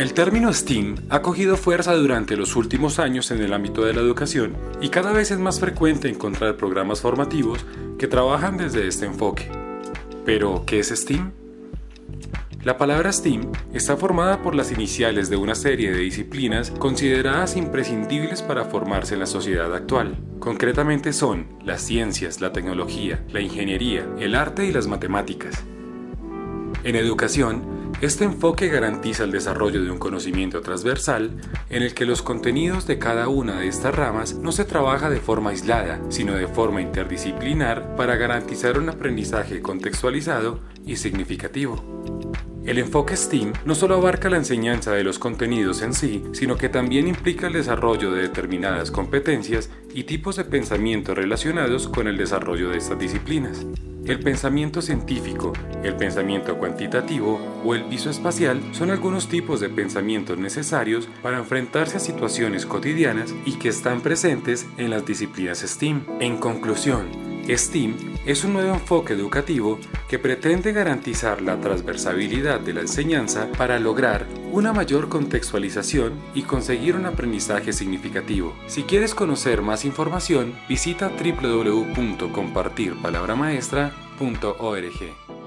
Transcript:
El término STEAM ha cogido fuerza durante los últimos años en el ámbito de la educación y cada vez es más frecuente encontrar programas formativos que trabajan desde este enfoque. Pero, ¿qué es STEAM? La palabra STEAM está formada por las iniciales de una serie de disciplinas consideradas imprescindibles para formarse en la sociedad actual. Concretamente son las ciencias, la tecnología, la ingeniería, el arte y las matemáticas. En educación, este enfoque garantiza el desarrollo de un conocimiento transversal en el que los contenidos de cada una de estas ramas no se trabaja de forma aislada, sino de forma interdisciplinar para garantizar un aprendizaje contextualizado y significativo. El enfoque STEAM no solo abarca la enseñanza de los contenidos en sí, sino que también implica el desarrollo de determinadas competencias y tipos de pensamiento relacionados con el desarrollo de estas disciplinas. El pensamiento científico, el pensamiento cuantitativo o el visoespacial son algunos tipos de pensamientos necesarios para enfrentarse a situaciones cotidianas y que están presentes en las disciplinas STEAM. En conclusión, STEAM es un nuevo enfoque educativo que pretende garantizar la transversabilidad de la enseñanza para lograr una mayor contextualización y conseguir un aprendizaje significativo. Si quieres conocer más información, visita www.compartirpalabramaestra.org.